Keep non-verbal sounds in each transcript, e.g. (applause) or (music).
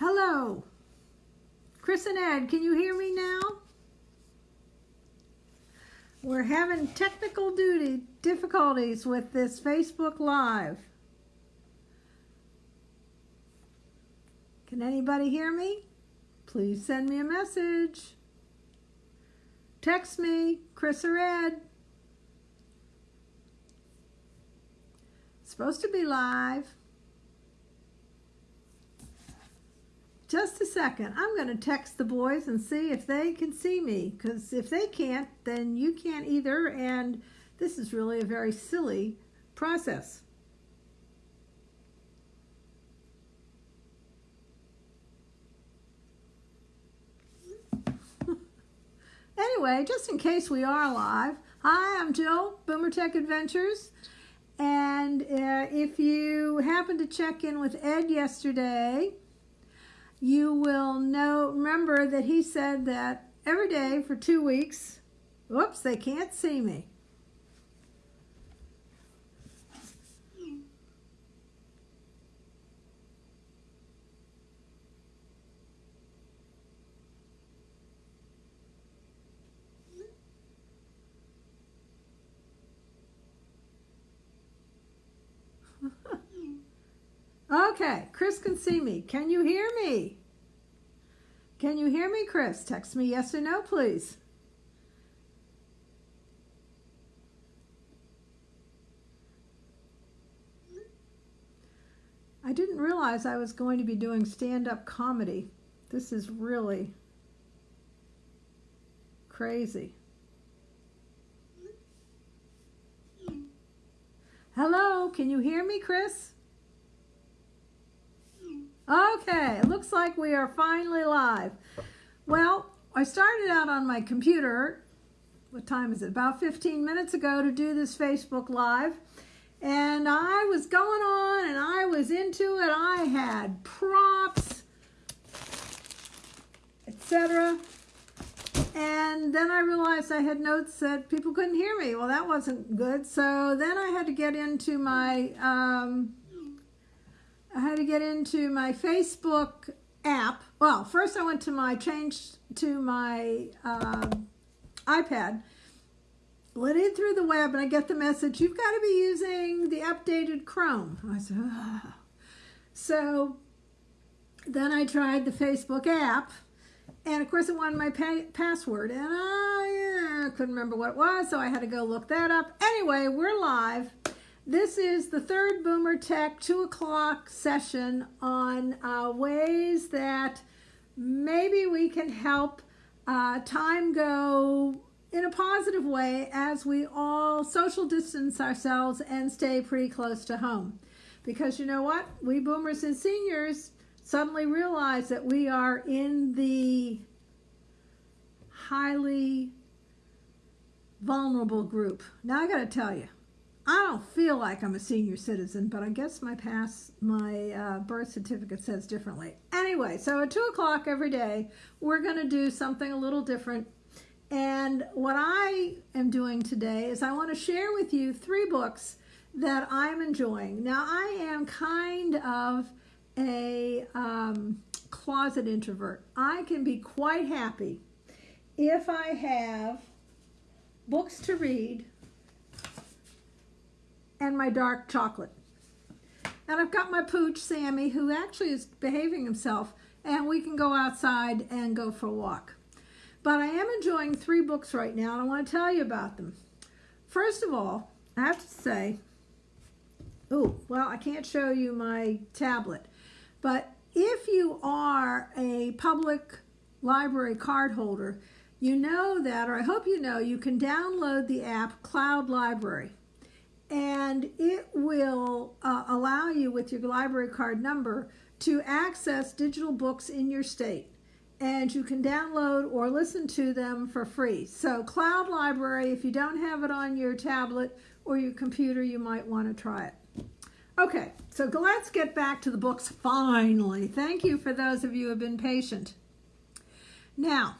Hello. Chris and Ed, can you hear me now? We're having technical duty difficulties with this Facebook Live. Can anybody hear me? Please send me a message. Text me, Chris or Ed. Supposed to be live. Just a second. I'm going to text the boys and see if they can see me. Because if they can't, then you can't either. And this is really a very silly process. (laughs) anyway, just in case we are live, hi, I'm Jill, Boomer Tech Adventures. And uh, if you happened to check in with Ed yesterday, you will know, remember that he said that every day for two weeks, whoops, they can't see me. Okay, Chris can see me. Can you hear me? Can you hear me, Chris? Text me yes or no, please. I didn't realize I was going to be doing stand-up comedy. This is really crazy. Hello, can you hear me, Chris? Okay, looks like we are finally live. Well, I started out on my computer, what time is it, about 15 minutes ago to do this Facebook Live. And I was going on and I was into it. I had props, etc. And then I realized I had notes that people couldn't hear me. Well, that wasn't good. So then I had to get into my um, get into my Facebook app. Well, first I went to my, change to my uh, iPad, let in through the web, and I get the message, you've got to be using the updated Chrome. I said. So then I tried the Facebook app, and of course it wanted my pa password, and I uh, couldn't remember what it was, so I had to go look that up. Anyway, we're live. This is the third Boomer Tech 2 o'clock session on uh, ways that maybe we can help uh, time go in a positive way as we all social distance ourselves and stay pretty close to home. Because you know what? We boomers and seniors suddenly realize that we are in the highly vulnerable group. Now I got to tell you, I don't feel like I'm a senior citizen, but I guess my pass, my uh, birth certificate says differently. Anyway, so at 2 o'clock every day, we're going to do something a little different. And what I am doing today is I want to share with you three books that I'm enjoying. Now, I am kind of a um, closet introvert. I can be quite happy if I have books to read and my dark chocolate. And I've got my pooch, Sammy, who actually is behaving himself, and we can go outside and go for a walk. But I am enjoying three books right now, and I want to tell you about them. First of all, I have to say, oh, well, I can't show you my tablet, but if you are a public library card holder, you know that, or I hope you know, you can download the app Cloud Library and it will uh, allow you with your library card number to access digital books in your state and you can download or listen to them for free. So Cloud Library, if you don't have it on your tablet or your computer, you might want to try it. Okay, so let's get back to the books finally. Thank you for those of you who have been patient. Now,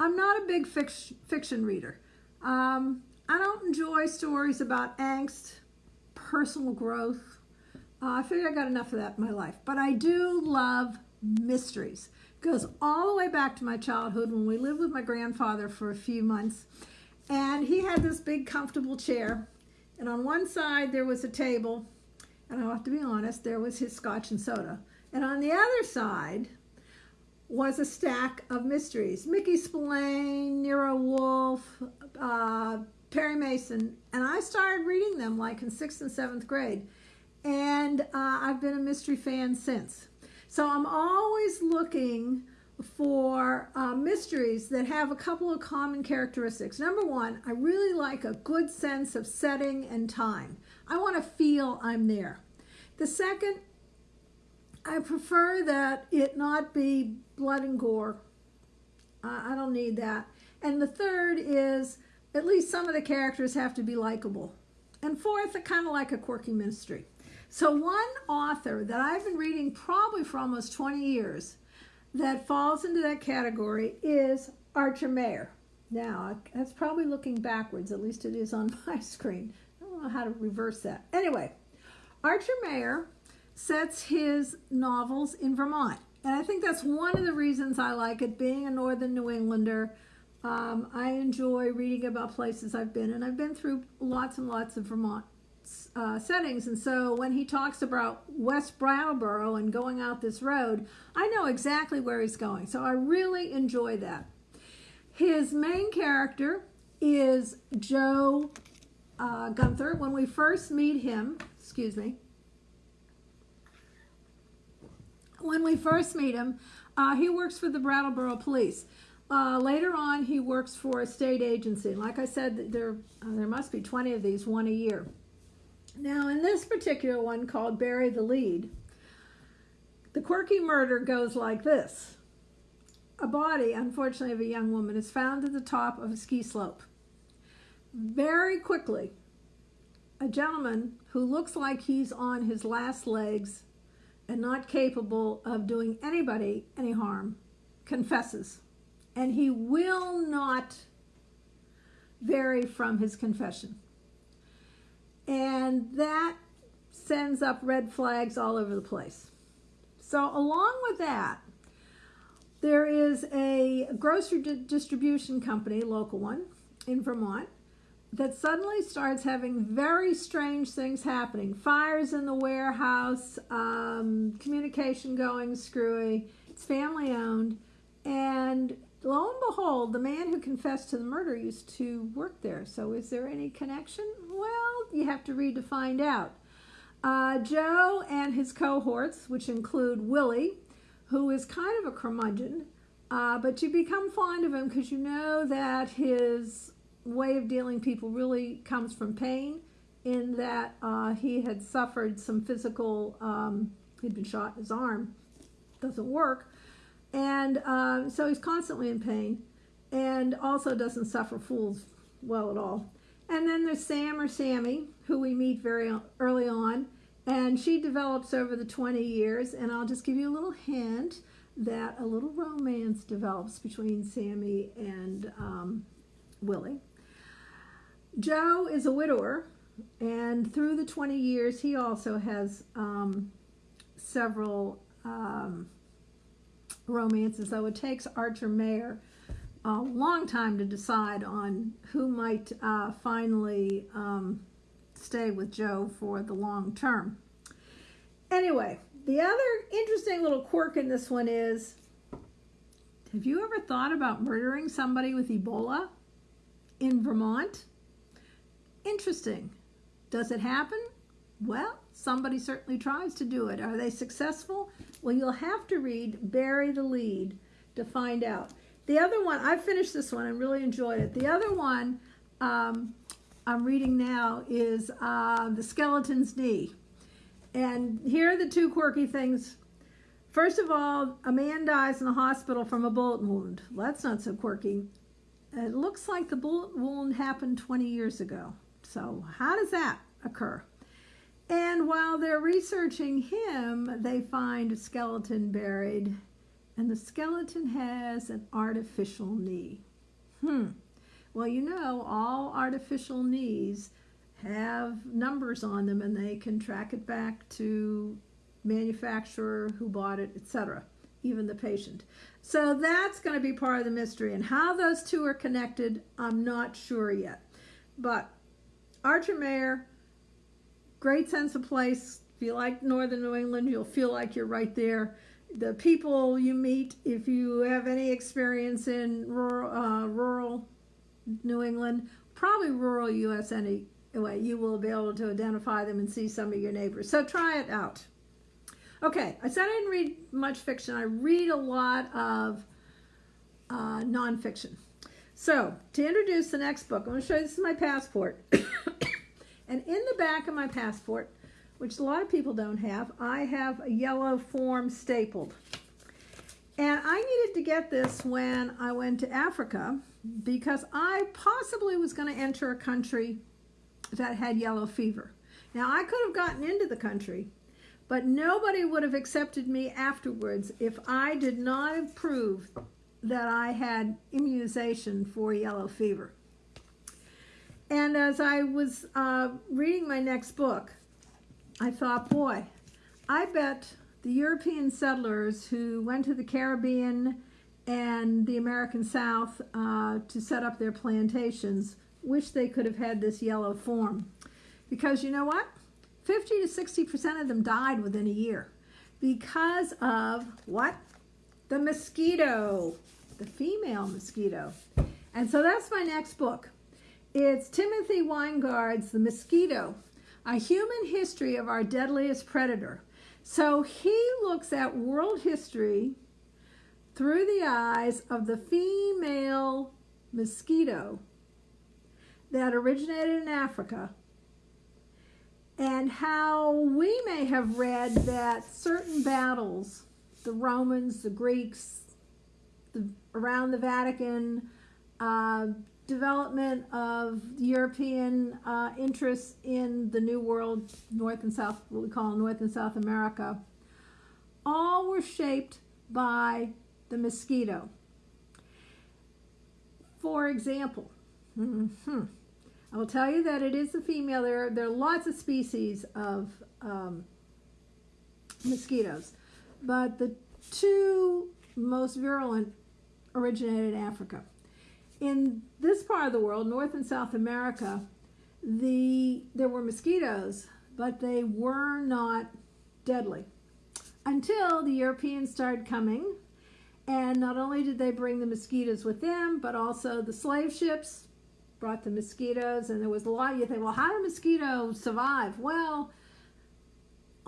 I'm not a big fiction reader. Um, I don't enjoy stories about angst, personal growth, Uh, I figure I got enough of that in my life. But I do love mysteries. It Goes all the way back to my childhood when we lived with my grandfather for a few months. And he had this big comfortable chair. And on one side there was a table. And I have to be honest, there was his scotch and soda. And on the other side was a stack of mysteries. Mickey Spillane, Nero Wolfe, uh, Perry Mason. And I started reading them like in sixth and seventh grade. And uh, I've been a mystery fan since. So I'm always looking for uh, mysteries that have a couple of common characteristics. Number one, I really like a good sense of setting and time. I want to feel I'm there. The second, I prefer that it not be blood and gore. Uh, I don't need that. And the third is at least some of the characters have to be likable. And fourth, kind of like a quirky mystery. So one author that I've been reading probably for almost 20 years that falls into that category is Archer Mayor. Now, that's probably looking backwards, at least it is on (laughs) my screen. I don't know how to reverse that. Anyway, Archer Mayor sets his novels in Vermont. And I think that's one of the reasons I like it. Being a Northern New Englander, um, I enjoy reading about places I've been, and I've been through lots and lots of Vermont uh, settings. And so when he talks about West Brattleboro and going out this road, I know exactly where he's going. So I really enjoy that. His main character is Joe uh, Gunther. When we first meet him, excuse me, when we first meet him, uh, he works for the Brattleboro Police. Uh, later on, he works for a state agency. Like I said, there uh, there must be 20 of these, one a year. Now, in this particular one called Bury the Lead, the quirky murder goes like this. A body, unfortunately, of a young woman is found at the top of a ski slope. Very quickly, a gentleman who looks like he's on his last legs and not capable of doing anybody any harm confesses. And he will not vary from his confession. And that sends up red flags all over the place. So, along with that, there is a grocery di distribution company, local one, in Vermont, that suddenly starts having very strange things happening. Fires in the warehouse, um, communication going screwy. It's family owned. And lo and behold, the man who confessed to the murder used to work there. So is there any connection? Well, you have to read to find out. Uh, Joe and his cohorts, which include Willie, who is kind of a curmudgeon, uh, but you become fond of him because you know that his way of dealing people really comes from pain in that uh, he had suffered some physical, um, he'd been shot in his arm, doesn't work, and uh, so he's constantly in pain and also doesn't suffer fools well at all. And then there's Sam or Sammy, who we meet very early on, and she develops over the 20 years. And I'll just give you a little hint that a little romance develops between Sammy and um, Willie. Joe is a widower, and through the 20 years, he also has um, several um, romances, though it takes Archer Mayor a long time to decide on who might uh, finally um, stay with Joe for the long term. Anyway, the other interesting little quirk in this one is have you ever thought about murdering somebody with Ebola in Vermont? Interesting. Does it happen? Well, somebody certainly tries to do it. Are they successful? Well, you'll have to read Bury the Lead to find out. The other one, I finished this one and really enjoyed it. The other one um, I'm reading now is uh, The Skeleton's Knee. And here are the two quirky things. First of all, a man dies in the hospital from a bullet wound. Well, that's not so quirky. It looks like the bullet wound happened 20 years ago. So how does that occur? And while they're researching him, they find a skeleton buried and the skeleton has an artificial knee. Hmm. Well, you know, all artificial knees have numbers on them and they can track it back to manufacturer who bought it, etc., even the patient. So that's going to be part of the mystery. And how those two are connected, I'm not sure yet. But Archer Mayor, great sense of place. If you like northern New England, you'll feel like you're right there. The people you meet, if you have any experience in rural, uh, rural New England, probably rural U.S. anyway, you will be able to identify them and see some of your neighbors. So try it out. Okay, I said I didn't read much fiction. I read a lot of uh, nonfiction. So, to introduce the next book, I'm going to show you this is my passport. (coughs) and in the back of my passport, which a lot of people don't have, I have a yellow form stapled. And I needed to get this when I went to Africa because I possibly was going to enter a country that had yellow fever. Now, I could have gotten into the country, but nobody would have accepted me afterwards if I did not have proved that I had immunization for yellow fever. And as I was uh, reading my next book, I thought, boy, I bet the European settlers who went to the Caribbean and the American South uh, to set up their plantations wish they could have had this yellow form. Because you know what? 50 to 60% of them died within a year because of what? The mosquito, the female mosquito. And so that's my next book. It's Timothy Winegard's The Mosquito, A Human History of Our Deadliest Predator. So he looks at world history through the eyes of the female mosquito that originated in Africa and how we may have read that certain battles, the Romans, the Greeks, the, around the Vatican, uh, development of European uh, interests in the New World, North and South, what we call North and South America, all were shaped by the mosquito. For example, mm -hmm, I will tell you that it is a female. There, there are lots of species of um, mosquitoes, but the two most virulent originated in Africa. In this part of the world, North and South America, the there were mosquitoes, but they were not deadly until the Europeans started coming. And not only did they bring the mosquitoes with them, but also the slave ships brought the mosquitoes, and there was a lot. You think, well, how do mosquitoes survive? Well,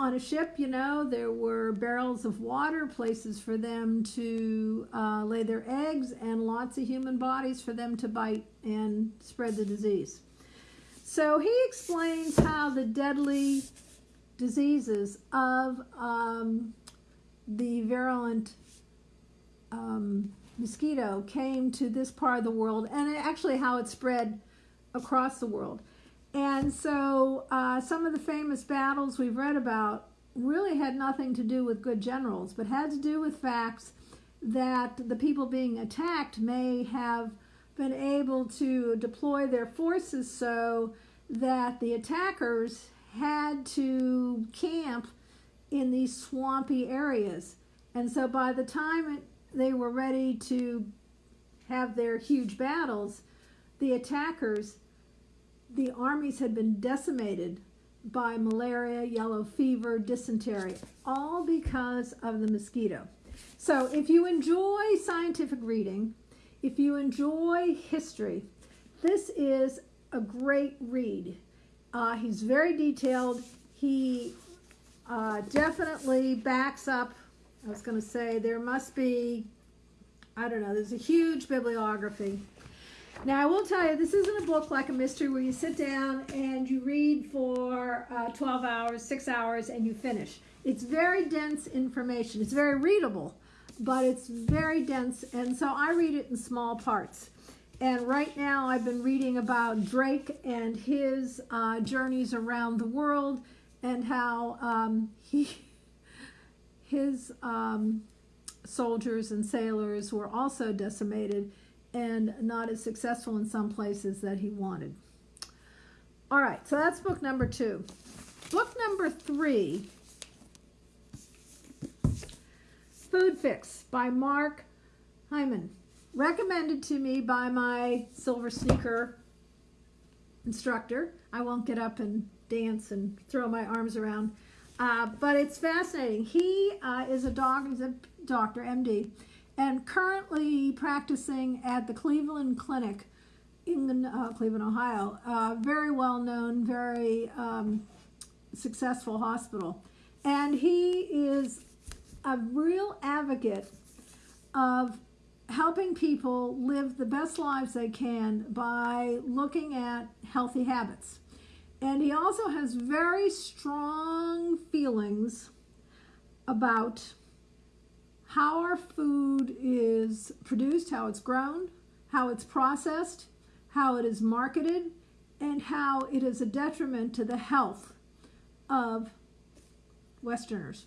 on a ship, you know, there were barrels of water, places for them to uh, lay their eggs, and lots of human bodies for them to bite and spread the disease. So he explains how the deadly diseases of um, the virulent um, mosquito came to this part of the world and actually how it spread across the world. And so uh, some of the famous battles we've read about really had nothing to do with good generals, but had to do with facts that the people being attacked may have been able to deploy their forces so that the attackers had to camp in these swampy areas. And so by the time it they were ready to have their huge battles, the attackers, the armies had been decimated by malaria, yellow fever, dysentery, all because of the mosquito. So if you enjoy scientific reading, if you enjoy history, this is a great read. Uh, he's very detailed. He uh, definitely backs up I was going to say there must be, I don't know, there's a huge bibliography. Now, I will tell you, this isn't a book like a mystery where you sit down and you read for uh, 12 hours, 6 hours, and you finish. It's very dense information. It's very readable, but it's very dense, and so I read it in small parts. And right now, I've been reading about Drake and his uh, journeys around the world and how um, he his um, soldiers and sailors were also decimated and not as successful in some places that he wanted. All right, so that's book number two. Book number three Food Fix by Mark Hyman. Recommended to me by my silver sneaker instructor. I won't get up and dance and throw my arms around, uh, but it's fascinating. He uh, is a dog, he's a doctor, MD, and currently practicing at the Cleveland Clinic in uh, Cleveland, Ohio. Uh, very well known, very um, successful hospital. And he is a real advocate of helping people live the best lives they can by looking at healthy habits. And he also has very strong feelings about how our food is produced, how it's grown, how it's processed, how it is marketed, and how it is a detriment to the health of Westerners.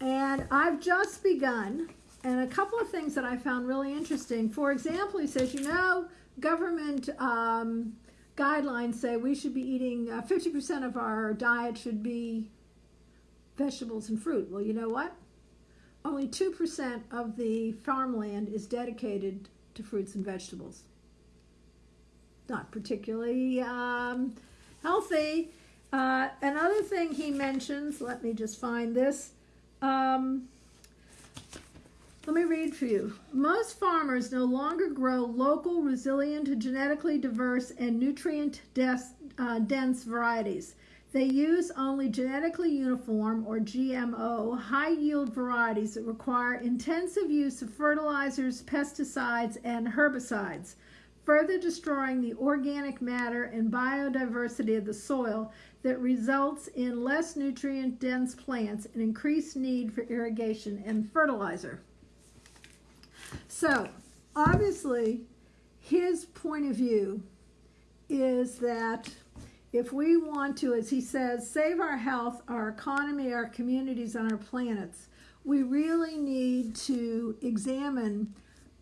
And I've just begun, and a couple of things that I found really interesting. For example, he says, you know, government um, guidelines say we should be eating 50% uh, of our diet should be vegetables and fruit. Well, you know what? Only 2% of the farmland is dedicated to fruits and vegetables. Not particularly um, healthy. Uh, another thing he mentions, let me just find this. Um, let me read for you. Most farmers no longer grow local, resilient, genetically diverse, and nutrient uh, dense varieties. They use only genetically uniform or GMO high yield varieties that require intensive use of fertilizers, pesticides, and herbicides, further destroying the organic matter and biodiversity of the soil that results in less nutrient dense plants and increased need for irrigation and fertilizer. So, obviously, his point of view is that if we want to, as he says, save our health, our economy, our communities, and our planets, we really need to examine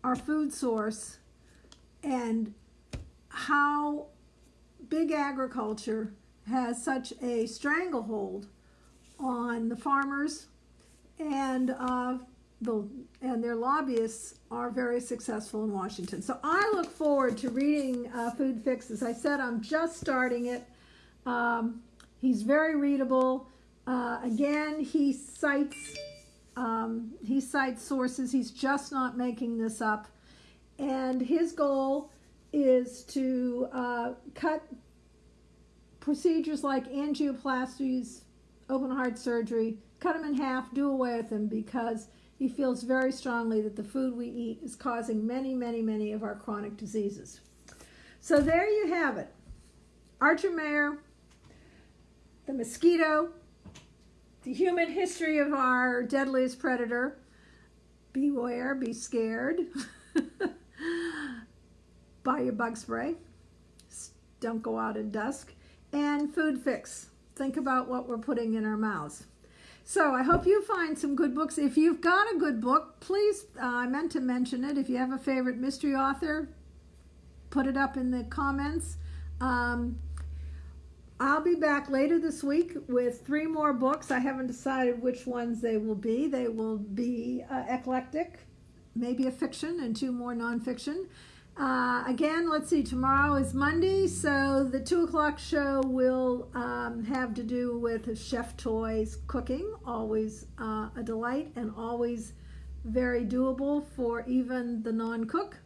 our food source and how big agriculture has such a stranglehold on the farmers and uh, the and their lobbyists are very successful in Washington. So I look forward to reading uh, Food Fix. As I said, I'm just starting it. Um, he's very readable. Uh, again, he cites um, he cites sources. He's just not making this up. And his goal is to uh, cut procedures like angioplasties, open heart surgery, cut them in half, do away with them because he feels very strongly that the food we eat is causing many, many, many of our chronic diseases. So there you have it. Archer Mayor, the mosquito, the human history of our deadliest predator. Beware, be scared. (laughs) Buy your bug spray. Don't go out at dusk. And food fix. Think about what we're putting in our mouths. So I hope you find some good books. If you've got a good book, please, uh, I meant to mention it. If you have a favorite mystery author, put it up in the comments. Um, I'll be back later this week with three more books. I haven't decided which ones they will be. They will be uh, eclectic, maybe a fiction and two more nonfiction. Uh, again, let's see, tomorrow is Monday, so the 2 o'clock show will um, have to do with Chef Toy's cooking, always uh, a delight and always very doable for even the non-cook.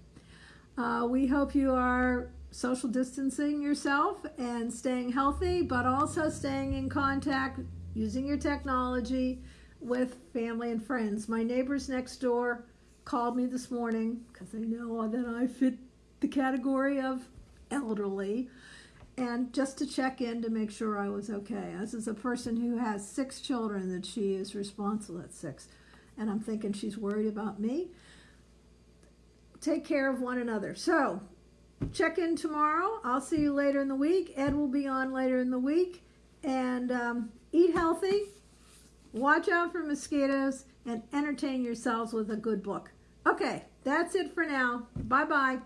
Uh, we hope you are social distancing yourself and staying healthy, but also staying in contact using your technology with family and friends. My neighbors next door called me this morning because they know that I fit the category of elderly and just to check in to make sure I was okay. This is a person who has six children that she is responsible at six. And I'm thinking she's worried about me. Take care of one another. So, check in tomorrow. I'll see you later in the week. Ed will be on later in the week. And um, eat healthy, watch out for mosquitoes, and entertain yourselves with a good book. Okay, that's it for now. Bye bye.